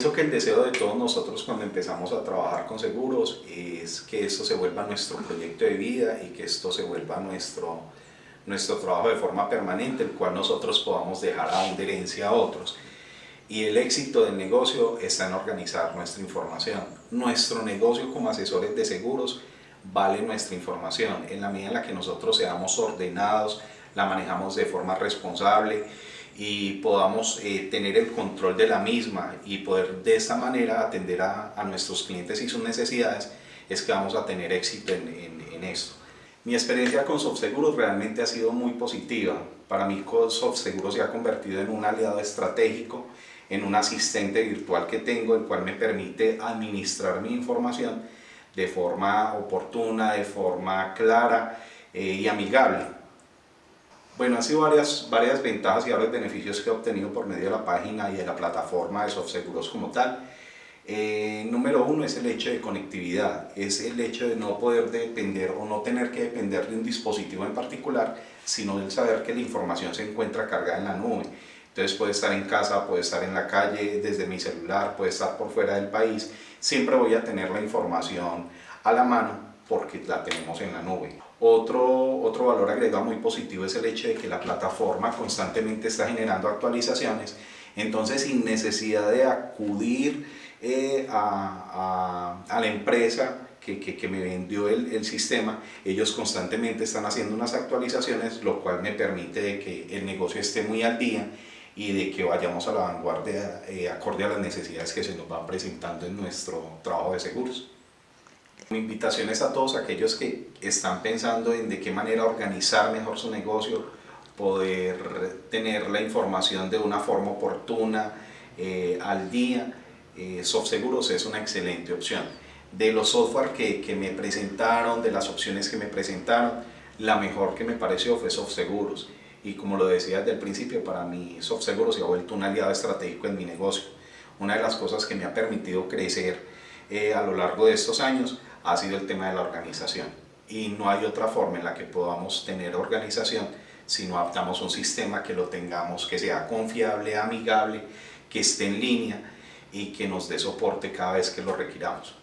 Pienso que el deseo de todos nosotros cuando empezamos a trabajar con seguros es que esto se vuelva nuestro proyecto de vida y que esto se vuelva nuestro, nuestro trabajo de forma permanente, el cual nosotros podamos dejar a una herencia a otros. Y el éxito del negocio está en organizar nuestra información. Nuestro negocio como asesores de seguros vale nuestra información. En la medida en la que nosotros seamos ordenados, la manejamos de forma responsable y podamos eh, tener el control de la misma y poder de esta manera atender a, a nuestros clientes y sus necesidades, es que vamos a tener éxito en, en, en esto. Mi experiencia con SoftSeguros realmente ha sido muy positiva. Para mí SoftSeguros se ha convertido en un aliado estratégico, en un asistente virtual que tengo, el cual me permite administrar mi información de forma oportuna, de forma clara eh, y amigable. Bueno, han sido varias, varias ventajas y varios beneficios que he obtenido por medio de la página y de la plataforma de SoftSeguros como tal. Eh, número uno es el hecho de conectividad, es el hecho de no poder depender o no tener que depender de un dispositivo en particular, sino del saber que la información se encuentra cargada en la nube. Entonces puede estar en casa, puede estar en la calle, desde mi celular, puede estar por fuera del país. Siempre voy a tener la información a la mano porque la tenemos en la nube. Otro, otro valor agregado muy positivo es el hecho de que la plataforma constantemente está generando actualizaciones, entonces sin necesidad de acudir eh, a, a, a, la empresa que, que, que me vendió el, el, sistema, ellos constantemente están haciendo unas actualizaciones, lo cual me permite que el negocio esté muy al día y de que vayamos a la vanguardia eh, acorde a las necesidades que se nos van presentando en nuestro trabajo de seguros. Mi invitación es a todos aquellos que están pensando en de qué manera organizar mejor su negocio, poder tener la información de una forma oportuna, eh, al día, eh, SoftSeguros es una excelente opción. De los software que, que, me presentaron, de las opciones que me presentaron, la mejor que me pareció fue SoftSeguros y como lo decía desde el principio, para mí SoftSeguro se ha vuelto un aliado estratégico en mi negocio. Una de las cosas que me ha permitido crecer eh, a lo largo de estos años ha sido el tema de la organización. Y no hay otra forma en la que podamos tener organización si no adaptamos un sistema que lo tengamos, que sea confiable, amigable, que esté en línea y que nos dé soporte cada vez que lo requiramos.